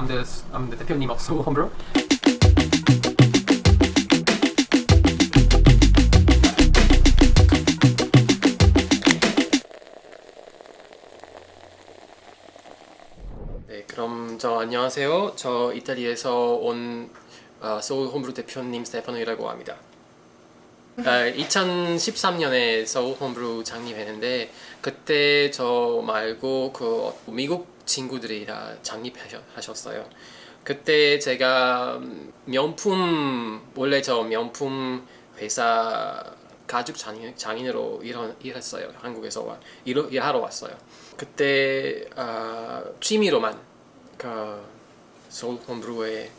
I'm the I'm the 대표님 of Soul Homebrew. 네, 그럼 저 안녕하세요. 저 이탈리아에서 온 어, 소울 홈브루 대표님 스테파노이라고 합니다. 아, 2013년에 서울 홈브루 창립했는데 그때 저 말고 그 미국 친구들이 다 창립하셨어요. 그때 제가 명품 원래 저 명품 회사 가죽 장인, 장인으로 일, 일했어요. 한국에서 와, 일, 일하러 왔어요. 그때 어, 취미로만 그 서울 홈브루의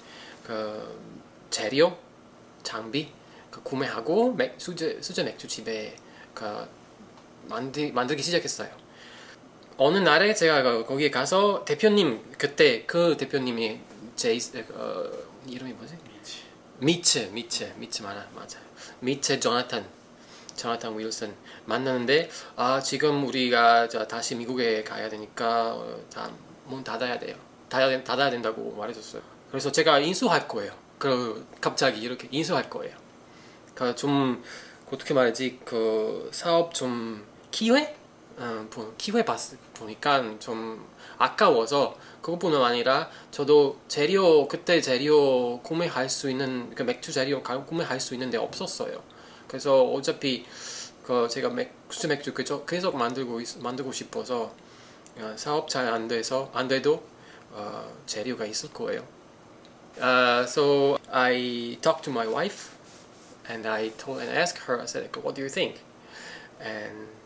그 재료, 장비 그 구매하고 맥, 수제, 수제 맥주 집에 그 만들, 만들기 시작했어요. 어느 날에 제가 그 거기에 가서 대표님 그때 그 대표님이 제 어, 이름이 뭐지? 미츠. 미츠. 미츠. 맞아 맞아 미츠 조나탄. 조나탄 윌슨 만나는데 아 지금 우리가 다시 미국에 가야 되니까 어, 다문 닫아야 돼요. 닫아야, 닫아야 된다고 말해줬어요. 그래서 제가 인수할 거예요. 그 갑자기 이렇게 인수할 거예요. 그러니까 좀 어떻게 말하지? 그 사업 좀 기회 어, 기회 봤 보니까 좀 아까워서 그것뿐만 아니라 저도 재료 그때 재료 구매할 수 있는 그 맥주 재료 구매할 수 있는데 없었어요. 그래서 어차피 그 제가 맥주 맥주 계속 만들고 있, 만들고 싶어서 어, 사업 잘 안 돼서 안 돼도 어, 재료가 있을 거예요. Uh, so I talked to my wife and I told and asked her I said what do you think and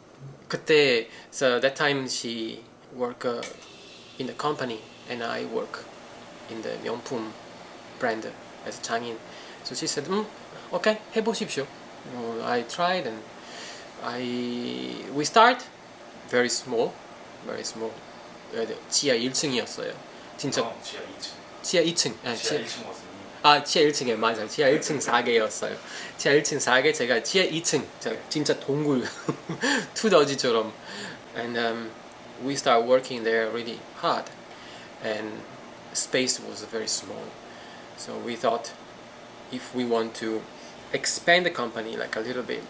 그때 so that time she work uh, in the company and I work in the 명품 brand as a 장인 so she said 음, okay 해보십시오 uh, I tried and I we start very small very small 지하 1층이었어요 진짜 어, 지하 2층. 지하 2층 아, 지하 지하, 1층 왔으니 아 지하 1층에 맞아요 지하 1층 4개였어요 지하 1층 4개 제가 지하 2층 진짜 동굴 투더지처럼 and um, we start working there really hard and space was very small so we thought if we want to expand the company like a little bit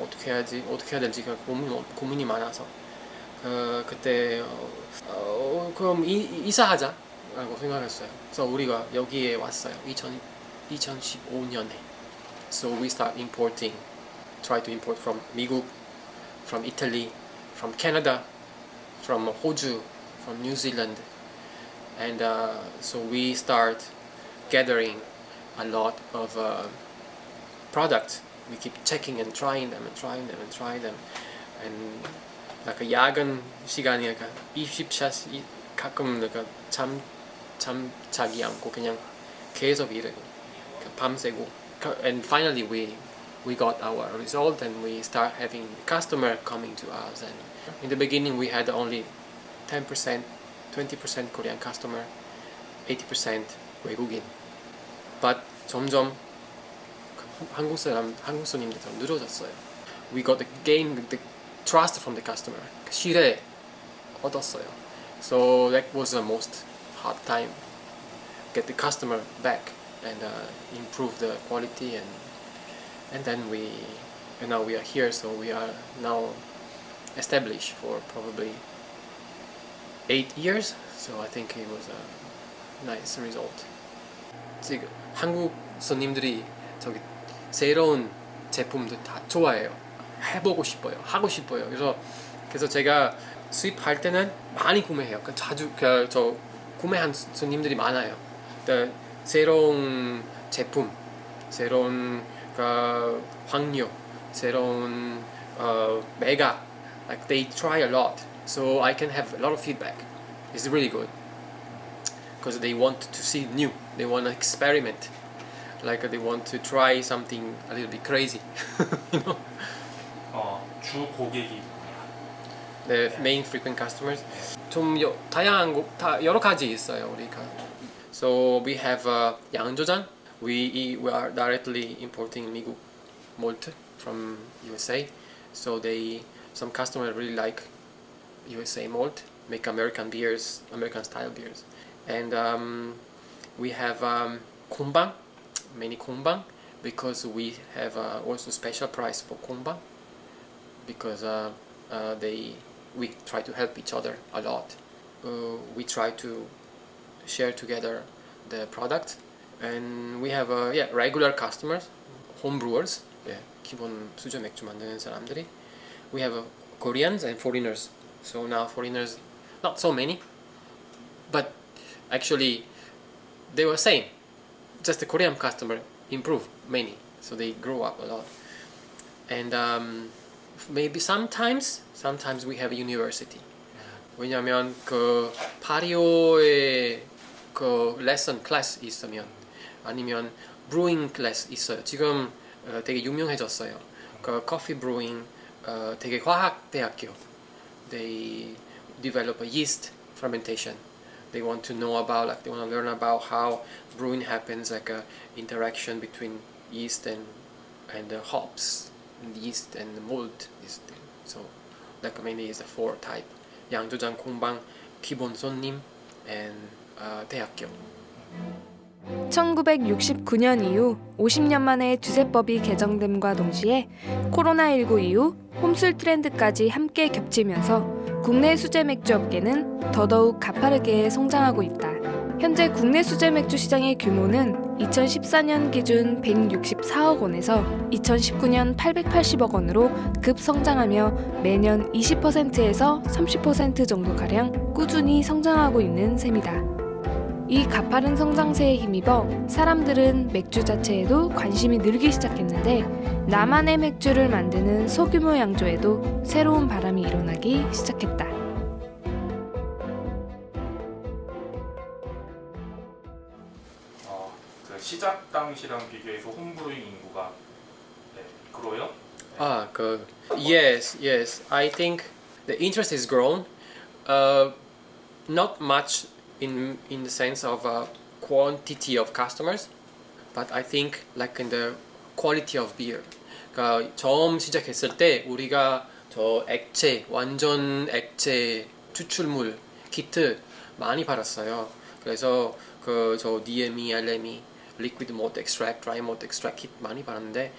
어떻게 해야지 어떻게 해야 될지 고민, 고민이 많아서 그, 그때 어, 어, 그럼 이, 이사하자 라고 생각했어요 그래서 우리가 여기에 왔어요 2000, 2015년에 so we start importing try to import from 미국 from Italy from Canada from Hoju from New Zealand and uh, so we start gathering a lot of uh, products we keep checking and trying them and trying them and trying them and like 야근 시간이 약간 20샷 가끔 내가 잠, 잠 자기 않고 그냥 계속 일을 밤새고 and finally we we got our result and we start having customer coming to us and in the beginning we had only 10% 20% Korean customer 80% 외국인 but 점점 한국 사람 한국 손님들 좀 늘어졌어요 we got the gain the trust from the customer 신뢰 얻었어요 so that was the most hard time get the customer back and uh, improve the quality and and then we and now we are here so we are now established for probably eight years so I think it was a nice result 지금 한국 손님들이 저기 새로운 제품들 다 좋아해요 해보고 싶어요 하고 싶어요 그래서 그래서 제가 수입할 때는 많이 구매해요 그 자주 그저 구매한 손님들이 많아요 그 새로운 제품 새로운 그 확률 새로운 어, 메가 like they try a lot so I can have a lot of feedback it's really good because they want to see new they want to experiment like they want to try something a little bit crazy you know 어, 주 고객이 the main frequent customers 좀 여, 다양한 곳, 다 여러 가지 있어요 우리가 so we have uh, 양조장 we we are directly importing 미국 malt from USA So they some customers really like USA malt, make American beers, American style beers, and um, we have um, konbang, many konbang, because we have uh, also special price for konbang, because uh, uh, they we try to help each other a lot. Uh, we try to share together the product, and we have uh, yeah regular customers, home brewers, 예, 기본 수저 맥주 만드는 사람들이. We have uh, Koreans and foreigners. So now foreigners, not so many, but actually they were same. Just the Korean customer improve many, so they grow up a lot. And um, maybe sometimes, sometimes we have a university. 왜냐면 그 파리오에 그 레슨 클래스 있으면 아니면 브루잉 클래스 있어요. 지금 어, 되게 유명해졌어요. 그 커피 브루잉 어, 되게 화학 대학교. They develop a yeast fermentation. They want to know about like they want to learn about how brewing happens, like a interaction between yeast and and the hops, and Yeast and mold. Is the, so mainly is the four type. 양조장, 공방, 기본 손님, and uh, 대학교. 1969년 이후 50년 만에 주세법이 개정됨과 동시에 코로나19 이후 홈술 트렌드까지 함께 겹치면서 국내 수제 맥주 업계는 더더욱 가파르게 성장하고 있다. 현재 국내 수제 맥주 시장의 규모는 2014년 기준 164억 원에서 2019년 880억 원으로 급성장하며 매년 20%에서 30% 정도 가량 꾸준히 성장하고 있는 셈이다. 이 가파른 성장세에 힘입어 사람들은 맥주 자체에도 관심이 늘기 시작했는데 나만의 맥주를 만드는 소규모 양조에도 새로운 바람이 일어나기 시작했다. 시작 당시랑 비교해서 홈브루잉 인구가 네, 그로요? Ah, 그 yes, yes. I think the interest is grown. Uh, not much in in the sense of uh, quantity of customers, but I think like in the quality of beer. 그러니까 처음 시작했을 때 우리가 저 액체 완전 액체 추출물 키트 많이 팔았어요. 그래서 그 저 DME, LME, liquid malt extract, dry malt extract 키트 많이 팔았는데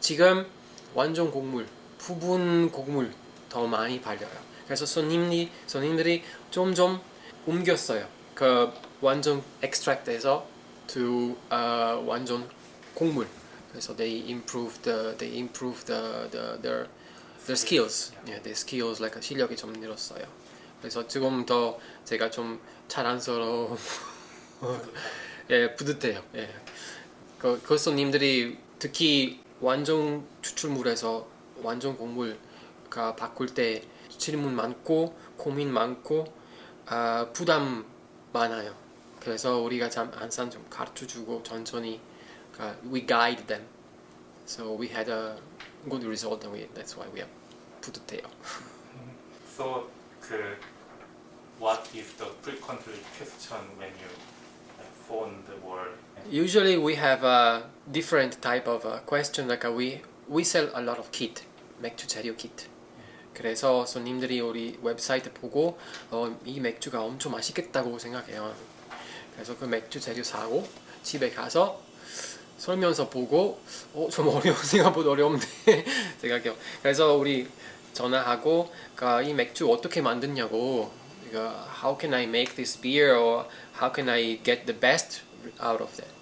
지금 완전 곡물, 부분 곡물 더 많이 팔려요. 그래서 손님이 손님들이 점점 옮겼어요. 그 완전 extract에서 to uh, 완전 곡물. 그래서 they improve the they improve the, the their their skills. Yeah, their skills like 실력이 좀 늘었어요. 그래서 지금 더 제가 좀 자랑스러워. 예, 뿌듯해요. 예. 그, 그 손님들이 특히 완전 추출물에서 완전 곡물가 바꿀 때 질문 많고 고민 많고 아, 부담 많아요. 그래서 우리가 참 항상 좀 가르쳐 주고 천천히 가- we guide them. So we had a good result and we, that's why we are 뿌듯해요. So 그 what is the frequently question when you phone the world? Usually we have a different type of uh, question like uh, we we sell a lot of kit, 맥주 재료 kit. 그래서 손님들이 우리 웹사이트 보고 어, 이 맥주가 엄청 맛있겠다고 생각해요. 그래서 그 맥주 재료 사고 집에 가서 설명서 보고 어, 좀 어려워 생각보다 어려운데 생각해요. 그래서 우리 전화하고 그이 맥주 어떻게 만드냐고 uh, how can I make this beer or how can I get the best out of that?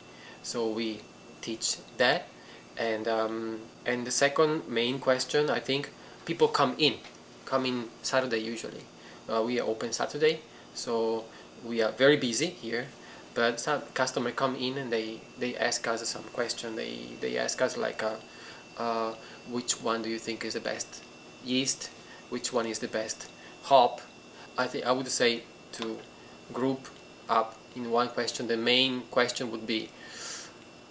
So we teach that. And um, and the second main question I think people come in come in Saturday usually. Uh, we are open Saturday so we are very busy here. But some customer come in and they they ask us some question. They they ask us like uh, uh which one do you think is the best yeast? Which one is the best hop? I think i would say to group up in one question the main question would be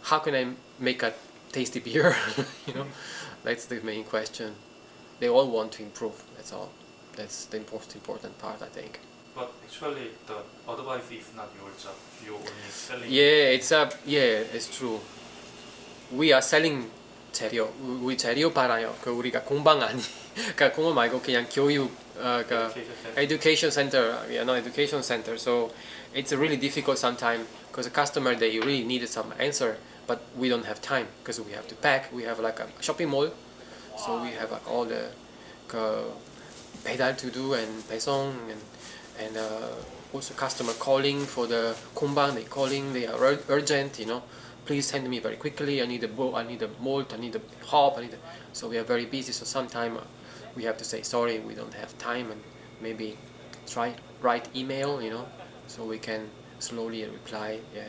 how can i make a tasty beer you know that's the main question they all want to improve that's all that's the most important part i think But actually the advice is not your job. You only selling. Yeah, it's a yeah, it's true. We are selling 재료 우- 우리 재료 팔아요. 그 우리가 공방 아니 그러니까 공방 말고 그냥 교육 어, 그 education center, you know, education center. So it's really difficult sometimes because the customer they really needed some answer, but we don't have time because we have to pack. We have like a shopping mall, so we have like all the 그 배달 to do and 배송 and and uh, also customer calling for the 공방. They calling. They are ur- urgent. You know, please send me very quickly. I need a bowl. I need a malt. I need a hop. I need. A, so we are very busy. So sometimes we have to say sorry. We don't have time and maybe try write email. You know, so we can slowly reply. Yeah.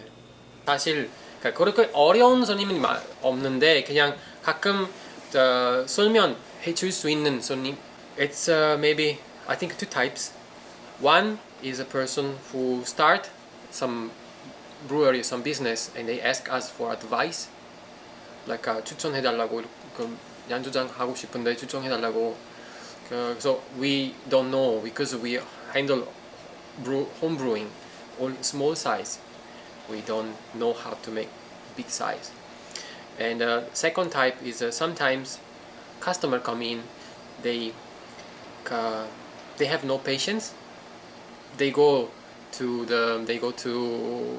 사실 그러니까 그렇게 어려운 손님은 마- 없는데 그냥 가끔 어, 설명해 줄 수 있는 손님 it's uh, maybe I think two types one is a person who start some brewery some business and they ask us for advice like uh, 추천해 달라고 그 양조장 하고 싶은데 추천해 달라고 그래서 we don't know because we handle brew, home brewing only small size we don't know how to make big size and uh, second type is uh, sometimes customer come in they uh, they have no patience they go to the they go to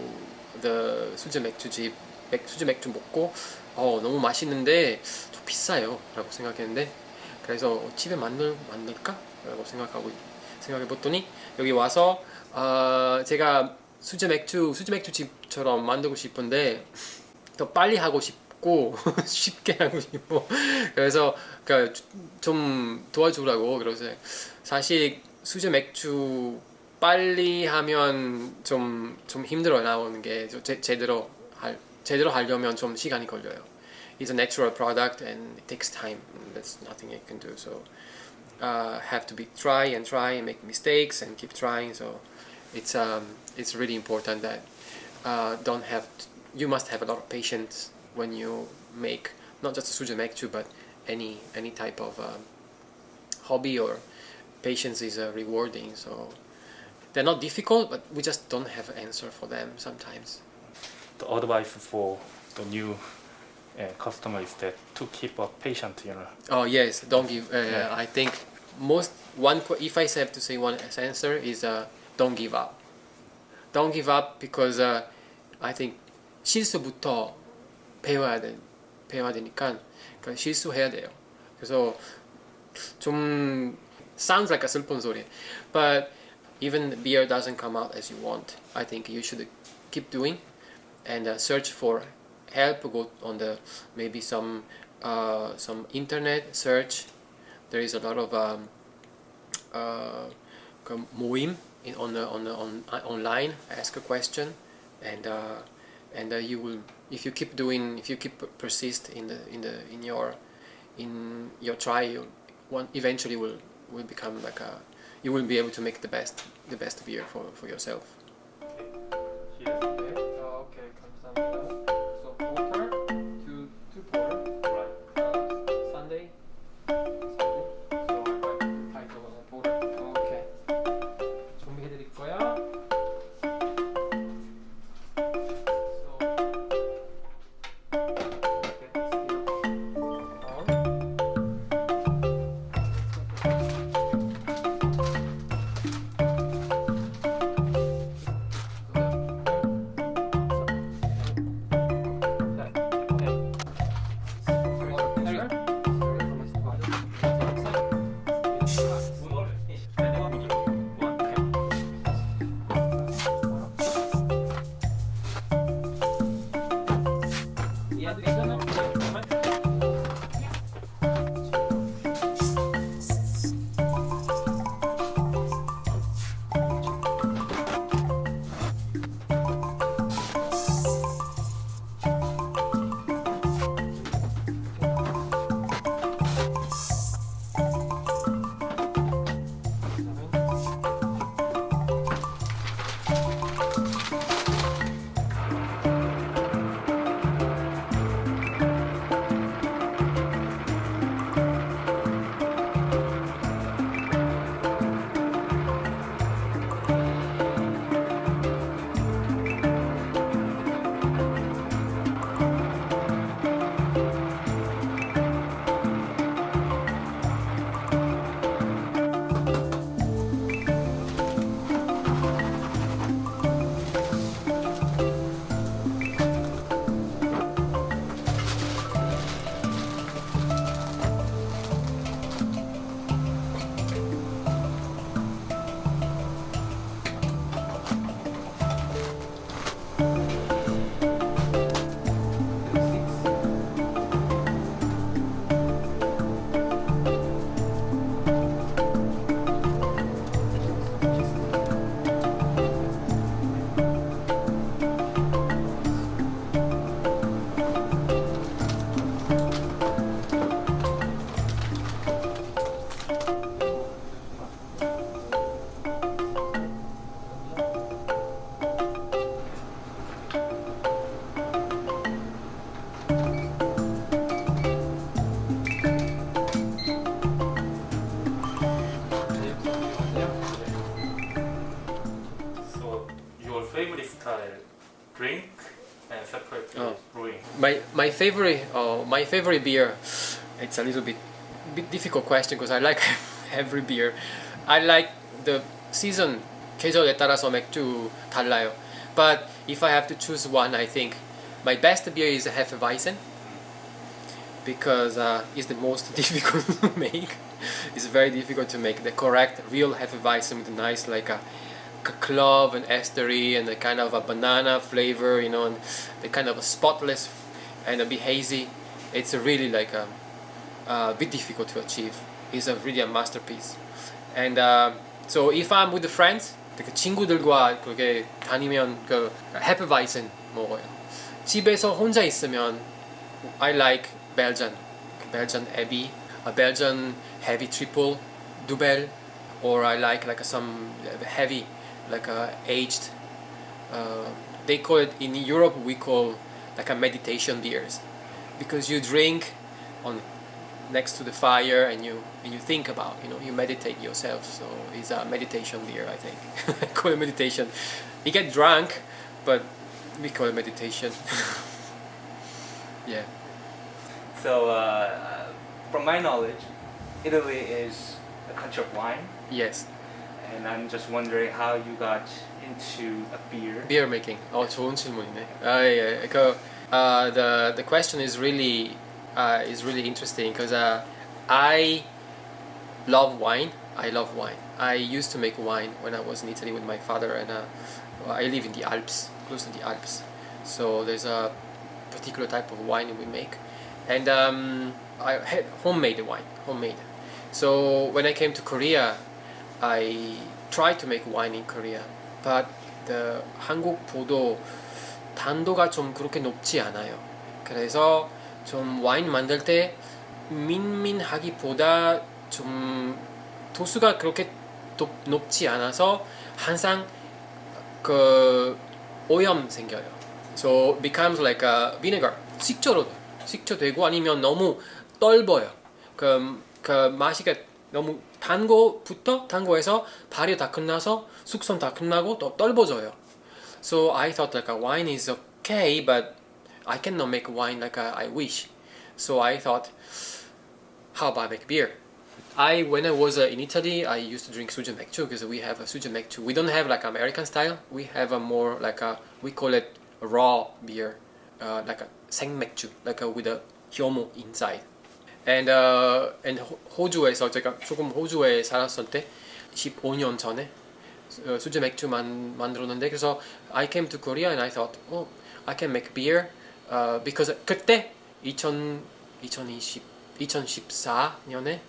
the 수제 맥주집 맥, 수제 맥주 먹고 어 너무 맛있는데 좀 비싸요 라고 생각했는데 그래서 어, 집에 만들 만들까? 라고 생각하고 생각해 봤더니 여기 와서 어, 제가 수제 맥주 수제 맥주집처럼 만들고 싶은데 더 빨리 하고 싶고 쉽게 하고 싶고. 그래서 그좀 도와주라고 그래서 사실 수제 맥주 빨리 하면 좀 좀 힘들어 나오는 게 제, 제대로 할 제대로 하려면 좀 시간이 걸려요. It's a natural product and it takes time. That's nothing I can do. So uh, have to be try and try and make mistakes and keep trying. So it's um, it's really important that uh, don't have you must have a lot of patience when you make not just suja 맥주 but any any type of um, hobby or patience is uh, rewarding. So they're not difficult, but we just don't have an answer for them sometimes. The advice for the new uh, customer is that to keep a patient, you know. Oh yes, don't give. Uh, Yeah. I think most one. qu- If I have to say one answer is uh, don't give up. Don't give up because uh, I think 실수부터 배워야 돼 배워야 되니까 그 실수해야 돼요. 그래서 좀 sounds like a 슬픈 소리, but even the beer doesn't come out as you want I think you should keep doing and uh, search for help go on the maybe some uh, some internet search. There is a lot of um, uh, muim in, on the, on the, on uh, online ask a question and uh, and uh, you will if you keep doing if you keep persist in the in the in your in your try you one eventually will will become like a you will be able to make the best the best beer for for yourself. My my favorite uh, my favorite beer. It's a little bit bit difficult question because I like every beer. I like the season 계절에 따라서 맥주 달라요. But if I have to choose one, I think my best beer is Hefeweizen because uh, it's the most difficult to make. It's very difficult to make the correct real Hefeweizen with a nice like a c- clove and estery and a kind of a banana flavor, you know, and the kind of a spotless and a bit hazy it's really like a, a bit difficult to achieve. It's a really a masterpiece. And uh, so if I'm with the friends 그 친구들과 그렇게 다니면 그 Hefeweizen 먹어요. 집에서 혼자 있으면 I like Belgian Belgian Abbey a Belgian Abbey triple Dubbel or I like like some heavy like a aged uh, they call it in Europe we call like a meditation beers, because you drink on next to the fire and you and you think about you know you meditate yourself. So it's a meditation beer. I think I call it meditation. You get drunk, but we call it meditation. yeah. So, uh, from my knowledge, Italy is a country of wine, Yes. and I'm just wondering how you got into a beer. Beer making. 어 좋은 질문이네. 아 예. 그 uh, the the question is really uh, is really interesting because uh, I love wine. I love wine. I used to make wine when I was in Italy with my father, and uh, I live in the Alps, close to the Alps. So there's a particular type of wine we make, and um, I had homemade wine, homemade. So when I came to Korea, I tried to make wine in Korea, but the 한국 보도 단도가 좀 그렇게 높지 않아요. 그래서 좀 와인 만들 때 민민하기보다 좀 도수가 그렇게 높, 높지 않아서 항상 그 오염 생겨요. So becomes like a vinegar. 식초로 돼요. 식초 되고 아니면 너무 떫어요. 그, 그 맛이가 너무 단 거부터 단 거에서 발효 다 끝나서 숙성 다 끝나고 또 떫어져요. So I thought like a wine is okay, but I cannot make wine like I wish. So I thought, how about make beer? I when I was uh, in Italy, I used to drink suja 맥주 because we have a suja 맥주. We don't have like American style. We have a more like a we call it raw beer, uh, like a 생맥주, like a with a hyomo inside. And uh, and 호- 호주에서 제가 조금 호주에 살았을 때 15년 전에 어, 수제 맥주 만 만들었는데 그래서 I came to Korea and I thought, oh, I can make beer uh, because 그때 2000 2020 2014년에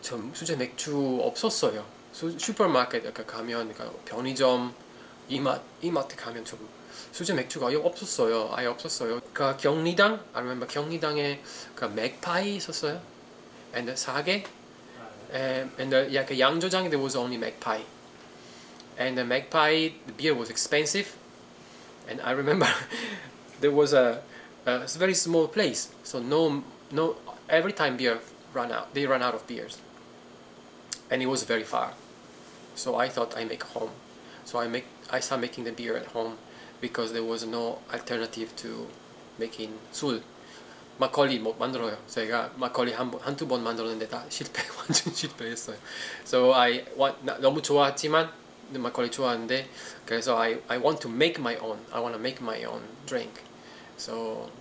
전 수제 맥주 없었어요. 수, 슈퍼마켓 가면 그러니까 편의점 이마 이마트 가면 좀 수제 맥주가 아예 없었어요. 아예 없었어요. 그 경리당, I remember 경리당에 그 맥파이 있었어요. And 사계, and, and the, yeah, 그 양조장에 there was only magpie. And the magpie, the beer was expensive. And I remember there was a, a very small place, so no, no. Every time beer ran out, they ran out of beers, and it was very far. So I thought I make home. So I make, I started making the beer at home because there was no alternative to making 술. 막걸리 못 만들어요. 제가 막걸리 한 번, 한두 번 만들었는데 다 실패, 완전 실패했어요. So I want, 나, 너무 좋아했지만 막걸리 좋아하는데 그래서 I, I want to make my own. I want to make my own drink. So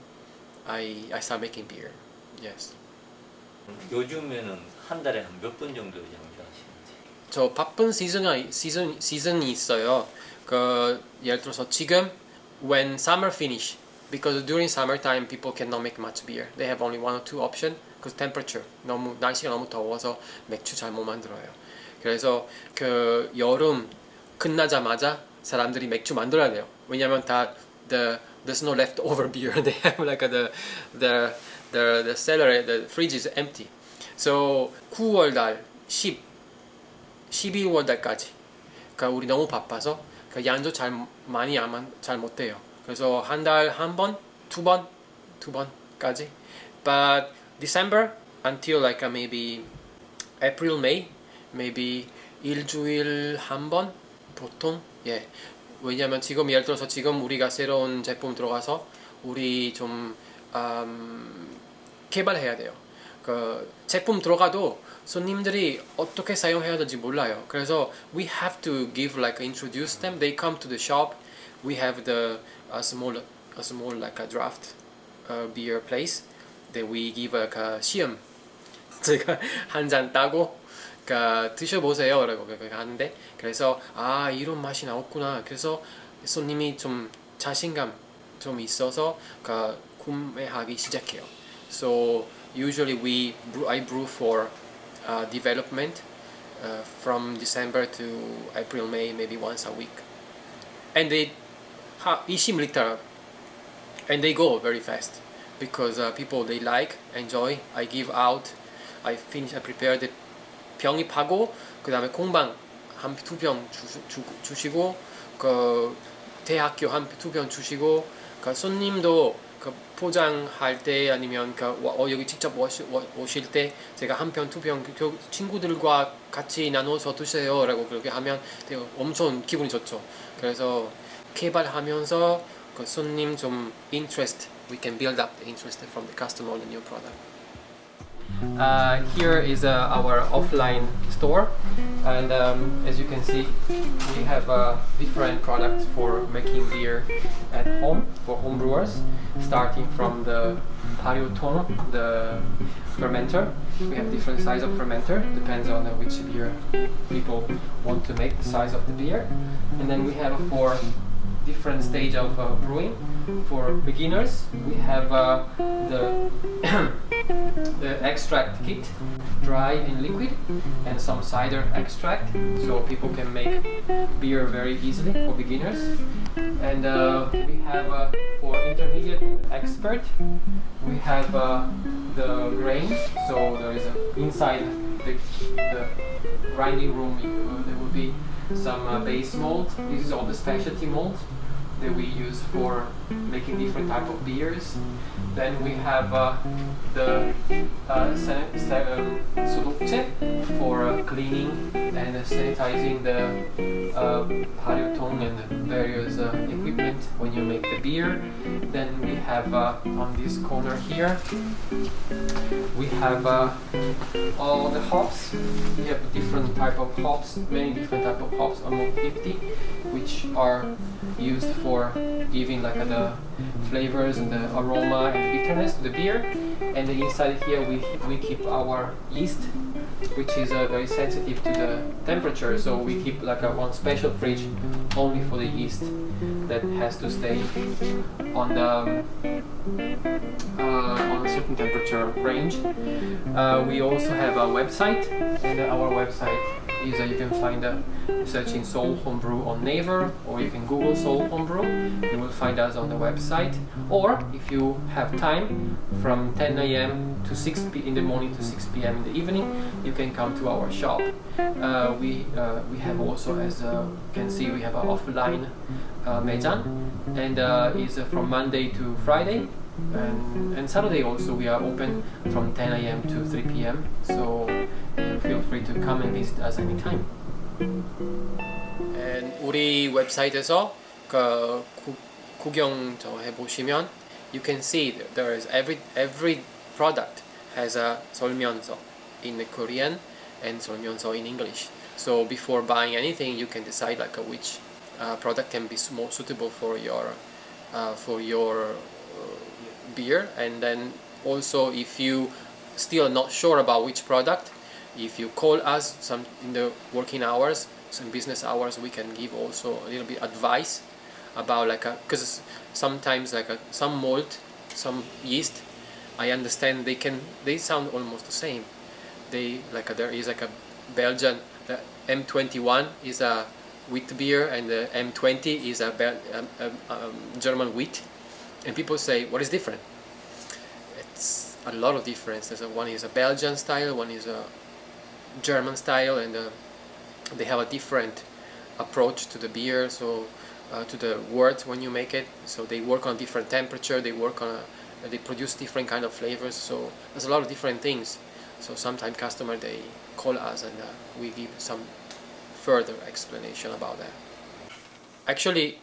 I, I start making beer. Yes. 요즘에는 한 달에 한 몇 번 정도 양조하시는지 저 바쁜 시즌이 시즌 시즌이 있어요. 그 예를 들어서 지금 when summer finish because during summer time people cannot make much beer. They have only one or two option because temperature 너무 날씨가 너무 더워서 맥주 잘 못 만들어요. 그래서 그 여름 끝나자마자 사람들이 맥주 만들어야 돼요. 왜냐면 다 the there's no leftover beer. They have like the the the the cellar the fridge is empty. So 9월 달 10, 12월 달까지. 그러니까 우리 너무 바빠서 그 양조 잘 많이 안잘 못해요. 그래서 한 달 한 번, 두 번, 두 번까지. But December until like maybe April, May, maybe 일주일 한 번 보통 예. 왜냐면 지금 예를 들어서 지금 우리가 새로운 제품 들어가서 우리 좀 음, 개발해야 돼요. 그 제품 들어가도 손님들이 어떻게 사용해야 될지 몰라요. 그래서 we have to give like introduce them. They come to the shop. We have the a small a small like a draft uh, beer place that we give like a 시음. 제가 한 잔 따고 그러니까 드셔보세요 라고 그렇게 하는데 그래서 아 이런 맛이 나왔구나 그래서 손님이 좀 자신감 좀 있어서 그 구매하기 시작해요 so usually we brew, I brew for uh, development uh, from December to April May maybe once a week and they ha, 20 and they go very fast because uh, people they like enjoy I give out I finish I prepare the 병입하고 그 다음에 공방 한 두 병 주시고 그 대학교 한 두 병 주시고 그 손님도 그 포장할 때 아니면 그 어, 여기 직접 오시, 오실 때 제가 한 편두병 친구들과 같이 나눠서 드세요 라고 그렇게 하면 엄청 기분이 좋죠. 그래서 개발하면서 그 손님 좀 interest we can build up the interest from the customer on the new product. Uh, here is uh, our offline store and um, as you can see we have uh, different products for making beer at home for home brewers starting from the Parioton, the fermenter we have different size of fermenter depends on which beer people want to make the size of the beer and then we have for different stage of uh, brewing. For beginners, we have uh, the the extract kit, dry and liquid, and some cider extract, so people can make beer very easily for beginners. And uh, we have uh, for intermediate expert, we have uh, the grains. So there is a, inside the, the grinding room. Uh, there will be some uh, base malt. This is all the specialty malt that we use for making different type of beers. Then we have uh, the uh, sodoche for uh, cleaning and sanitizing the uh, and various uh, equipment when you make the beer. Then we have uh, on this corner here, we have uh, all the hops. We have different type of hops, many different type of hops, almost 50, which are used for giving like the flavors and the aroma and bitterness to the beer. And then inside here we, we keep our yeast, which is uh, very sensitive to the temperature. So we keep like a one special fridge only for the yeast that has to stay on the uh, on a certain temperature range. Uh, we also have a website, and our website is that you can find a searching Seoul Homebrew on Naver or you can Google Seoul Homebrew. You will find us on the website. Or if you have time from 10 a.m. to 6 p in the morning to 6 p.m. in the evening, you can come to our shop. Uh, we uh, we have also, as uh, you can see, we have an offline uh, and uh, it's uh, from Monday to Friday and, and Saturday also we are open from 10 a.m. to 3 p.m. So feel free to come and visit us anytime. And 우리 웹사이트에서 그 구, 구경 해 보시면 you can see that there is every every product has a 설명서 in Korean and 설명서 in English. So before buying anything, you can decide like which uh, product can be more suitable for your uh, for your uh, beer, and then also if you still not sure about which product, if you call us some in the working hours some business hours we can give also a little bit advice about like a because sometimes like a some malt some yeast i understand they can they sound almost the same. They like a, there is like a belgian the m21 is a wheat beer and the m20 is a, Bel um, um, um, german wheat. And people say what is different? It's a lot of difference There's a, one is a belgian style one is a German style and uh, they have a different approach to the beer so uh, to the wort when you make it so they work on different temperature they work on a, they produce different kind of flavors so there's a lot of different things so sometimes customer they call us and uh, we give some further explanation about that actually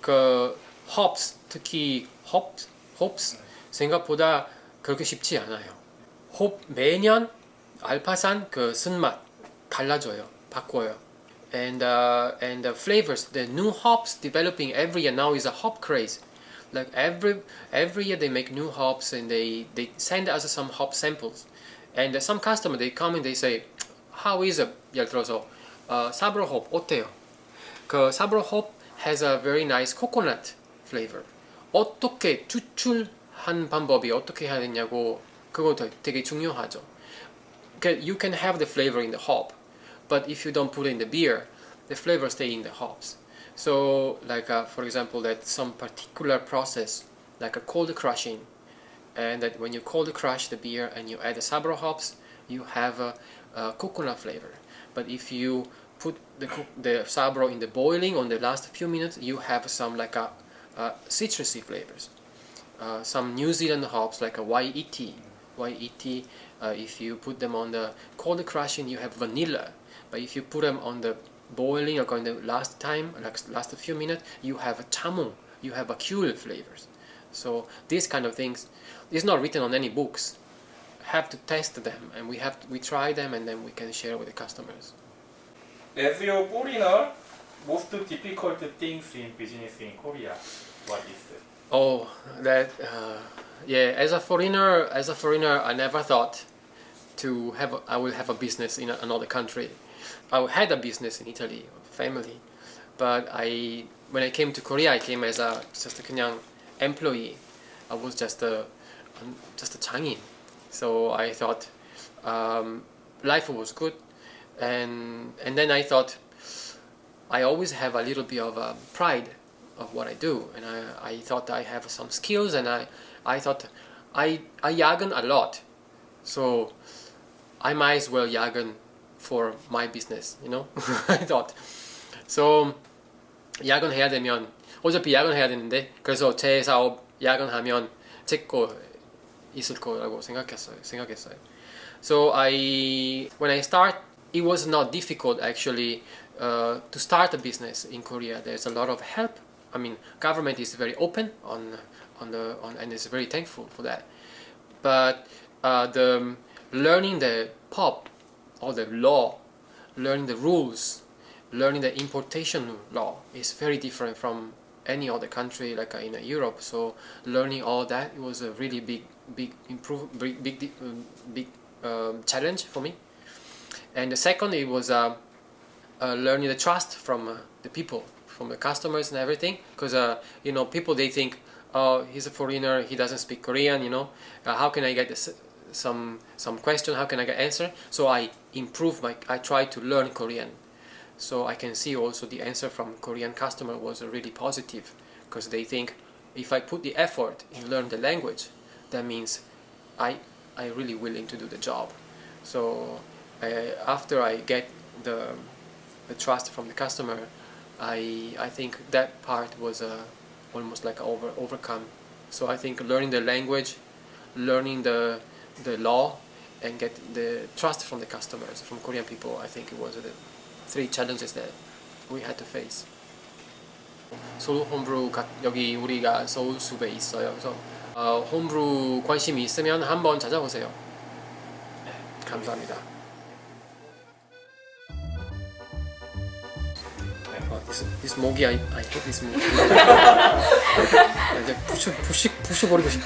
그 hops 특히 hop hops 생각보다 그렇게 쉽지 않아요. 홉 매년 알파산 그 쓴맛 달라져요. 바꿔요. And uh, and the flavors, the new hops developing every year now is a hop craze. Like every every year they make new hops and they they send us some hop samples. And some customer they come and they say, how is it? 예를 들어서 어, 사브로 홉 어때요? 그 사브로 홉 has a very nice coconut flavor. 어떻게 추출한 방법이 어떻게 해야 되냐고 그거 되- 되게 중요하죠. Okay, you can have the flavor in the hop, but if you don't put it in the beer, the flavor stay in the hops. So, like uh, for example, that some particular process, like a cold crashing, and that when you cold crash the beer and you add the sabro hops, you have a, a coconut flavor. But if you put the the sabro in the boiling on the last few minutes, you have some like a, uh citrusy flavors. Uh, some New Zealand hops like a YET, YET. Uh, if you put them on the cold crashing, you have vanilla. But if you put them on the boiling or on the last time, like last few minutes, you have a chamon. You have a cool flavors. So these kind of things is not written on any books. Have to test them, and we have to, we try them, and then we can share with the customers. As your foreigner, most difficult things in business in Korea. What is it? Oh, that uh, yeah. As a foreigner, as a foreigner, I never thought to have. A, I will have a business in a, another country. I had a business in Italy, family, but I when I came to Korea, I came as a just a 그냥 employee. I was just a um, just a 장인. So I thought um, life was good, and and then I thought I always have a little bit of um, pride of what I do, and I, I thought I have some skills, and I I thought I I yagen a lot, so I might as well yagen for my business, you know. I thought so 야근 해야 되면 어차피 야근 해야 되는데 그래서 제 사업 야근하면 제 거 있을 거라고 생각했어요. 생각했어요. So I when I start it was not difficult actually uh, to start a business in Korea. There's a lot of help. I mean, government is very open on on the on and is very thankful for that. But uh, the learning the pop or the law, learning the rules, learning the importation law is very different from any other country like uh, in uh, Europe. So learning all that it was a really big, big improve, big, big, um, big um, challenge for me. And the second, it was uh, uh, learning the trust from uh, the people, from the customers and everything. Because uh, you know, people they think, oh, he's a foreigner, he doesn't speak Korean. You know, how can I get this, some some question? How can I get answer? So I improve my, I try to learn Korean. So I can see also the answer from Korean customer was really positive because they think if I put the effort in learn the language, that means I I really willing to do the job. So uh, after I get the the trust from the customer, I I think that part was uh, almost like over overcome. So I think learning the language, learning the the law, and get the trust from the customers from Korean people. I think it was the three challenges that we had to face. 소울 홈브루 가- 여기 우리가 서울 숲에 있어요. 그래서 어, 홈브루 관심이 있으면 한번 찾아보세요. 네, 감사합니다. 어, this, 모기 I, I hate this 모기. 나 이제 부셔 부시 부셔버리고 싶어.